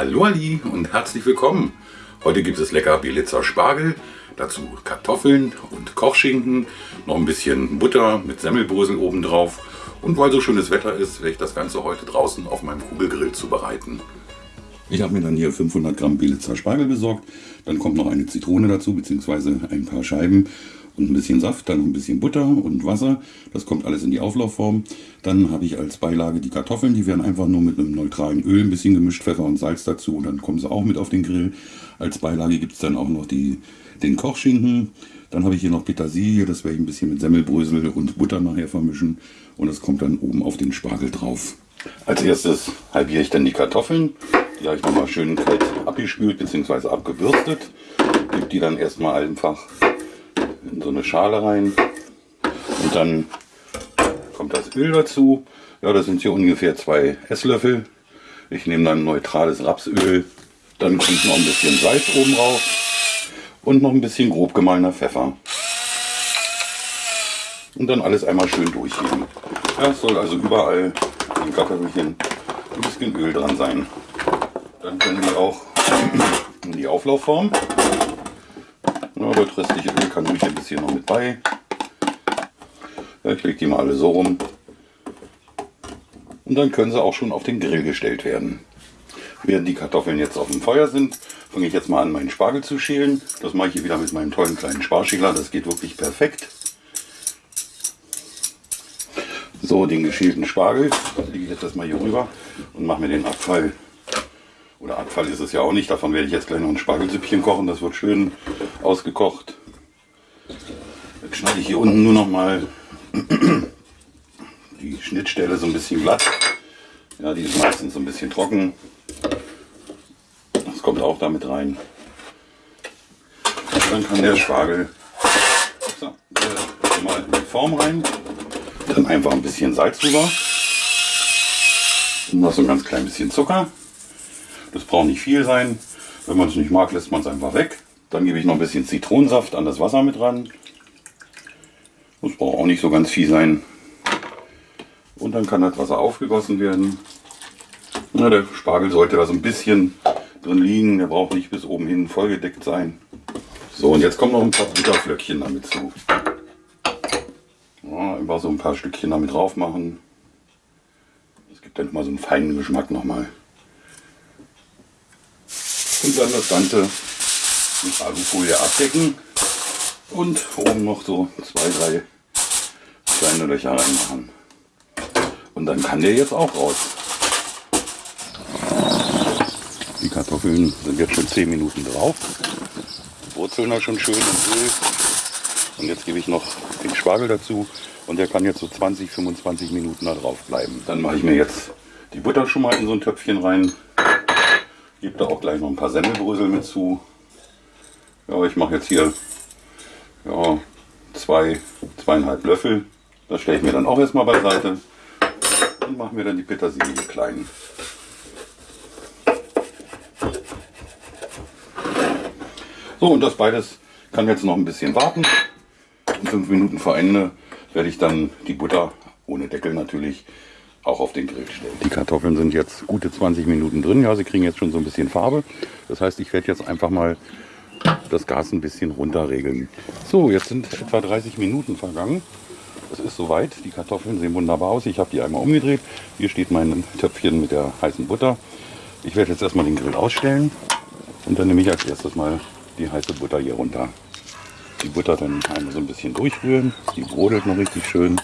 Hallo Ali und herzlich willkommen. Heute gibt es lecker Belitzer Spargel, dazu Kartoffeln und Kochschinken, noch ein bisschen Butter mit Semmelbrösel obendrauf und weil so schönes Wetter ist, werde ich das Ganze heute draußen auf meinem Kugelgrill zubereiten. Ich habe mir dann hier 500 Gramm Belitzer Spargel besorgt, dann kommt noch eine Zitrone dazu, beziehungsweise ein paar Scheiben und ein bisschen Saft, dann ein bisschen Butter und Wasser. Das kommt alles in die Auflaufform. Dann habe ich als Beilage die Kartoffeln, die werden einfach nur mit einem neutralen Öl ein bisschen gemischt, Pfeffer und Salz dazu und dann kommen sie auch mit auf den Grill. Als Beilage gibt es dann auch noch die, den Kochschinken. Dann habe ich hier noch Petersilie, das werde ich ein bisschen mit Semmelbrösel und Butter nachher vermischen und das kommt dann oben auf den Spargel drauf. Als erstes halbiere ich dann die Kartoffeln. Die habe ich nochmal schön kalt abgespült bzw. abgebürstet. Gebe die dann erstmal einfach in so eine Schale rein. Und dann kommt das Öl dazu. Ja, das sind hier ungefähr zwei Esslöffel. Ich nehme dann neutrales Rapsöl. Dann kommt noch ein bisschen Salz oben drauf. Und noch ein bisschen grob gemahlener Pfeffer. Und dann alles einmal schön durchheben. Ja, es soll also überall im Kartoffelchen ein bisschen Öl dran sein. Dann können wir auch in die Auflaufform. Ja, das restliche Öl kann ruhig ein bisschen noch mit bei. Ja, ich lege die mal alle so rum. Und dann können sie auch schon auf den Grill gestellt werden. Während die Kartoffeln jetzt auf dem Feuer sind, fange ich jetzt mal an, meinen Spargel zu schälen. Das mache ich hier wieder mit meinem tollen kleinen Sparschäler. Das geht wirklich perfekt. So, den geschälten Spargel lege ich jetzt erstmal hier rüber und mache mir den Abfall oder Abfall ist es ja auch nicht. Davon werde ich jetzt gleich noch ein Spargelsüppchen kochen. Das wird schön ausgekocht. Jetzt schneide ich hier unten nur noch mal die Schnittstelle so ein bisschen glatt. Ja, die ist meistens so ein bisschen trocken. Das kommt auch damit rein. Dann kann der Spargel so, äh, mal in die Form rein. Dann einfach ein bisschen Salz drüber. Und noch so ein ganz klein bisschen Zucker. Das braucht nicht viel sein. Wenn man es nicht mag, lässt man es einfach weg. Dann gebe ich noch ein bisschen Zitronensaft an das Wasser mit ran. Das braucht auch nicht so ganz viel sein. Und dann kann das Wasser aufgegossen werden. Na, der Spargel sollte da so ein bisschen drin liegen. Der braucht nicht bis oben hin vollgedeckt sein. So, und jetzt kommen noch ein paar Butterflöckchen damit zu. Ja, einfach so ein paar Stückchen damit drauf machen. Das gibt dann immer so einen feinen Geschmack nochmal. Und dann das Ganze mit Alufolie abdecken und oben noch so zwei, drei kleine Löcher reinmachen. Und dann kann der jetzt auch raus. Die Kartoffeln sind jetzt schon 10 Minuten drauf. Die Wurzeln auch schon schön im Öl. Und jetzt gebe ich noch den Spargel dazu und der kann jetzt so 20, 25 Minuten da drauf bleiben. Dann mache ich mir jetzt die Butter schon mal in so ein Töpfchen rein. Gebe da auch gleich noch ein paar Semmelbrösel mit zu. Ja, ich mache jetzt hier ja, zwei, zweieinhalb Löffel. Das stelle ich mir dann auch erstmal beiseite und mache mir dann die Petersilie klein. So, und das beides kann jetzt noch ein bisschen warten. Und fünf Minuten vor Ende werde ich dann die Butter, ohne Deckel natürlich, auch auf den Grill stellen. Die Kartoffeln sind jetzt gute 20 Minuten drin. Ja, sie kriegen jetzt schon so ein bisschen Farbe. Das heißt, ich werde jetzt einfach mal das Gas ein bisschen runterregeln. So, jetzt sind etwa 30 Minuten vergangen. Es ist soweit. Die Kartoffeln sehen wunderbar aus. Ich habe die einmal umgedreht. Hier steht mein Töpfchen mit der heißen Butter. Ich werde jetzt erstmal den Grill ausstellen und dann nehme ich als erstes mal die heiße Butter hier runter. Die Butter dann einmal so ein bisschen durchrühren. Die brodelt noch richtig schön.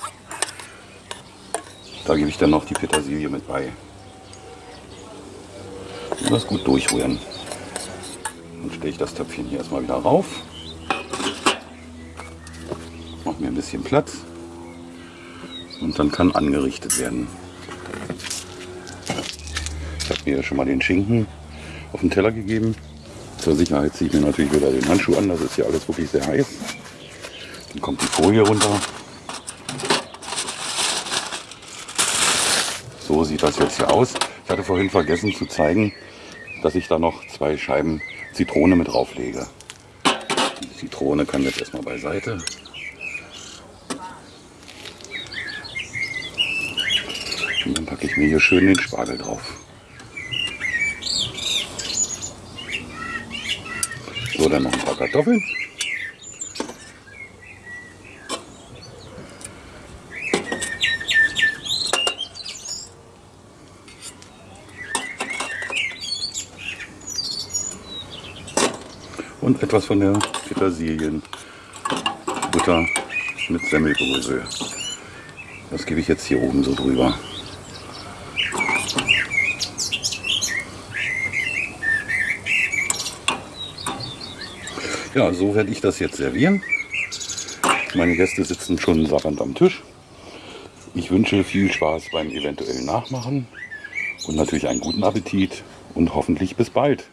Da gebe ich dann noch die Petersilie mit bei. Und das gut durchrühren. Dann stelle ich das Töpfchen hier erstmal wieder rauf. Mache mir ein bisschen Platz. Und dann kann angerichtet werden. Ich habe mir schon mal den Schinken auf den Teller gegeben. Zur Sicherheit ziehe ich mir natürlich wieder den Handschuh an. Das ist hier alles wirklich sehr heiß. Dann kommt die Folie runter. So sieht das jetzt hier aus. Ich hatte vorhin vergessen zu zeigen, dass ich da noch zwei Scheiben Zitrone mit drauflege. Die Zitrone kann jetzt erstmal beiseite. Und dann packe ich mir hier schön den Spargel drauf. So, dann noch ein paar Kartoffeln. Und etwas von der Petersilien. Butter mit Semmelbrösel. Das gebe ich jetzt hier oben so drüber. Ja, so werde ich das jetzt servieren. Meine Gäste sitzen schon sabbernd am Tisch. Ich wünsche viel Spaß beim eventuellen Nachmachen und natürlich einen guten Appetit und hoffentlich bis bald.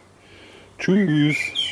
Tschüss.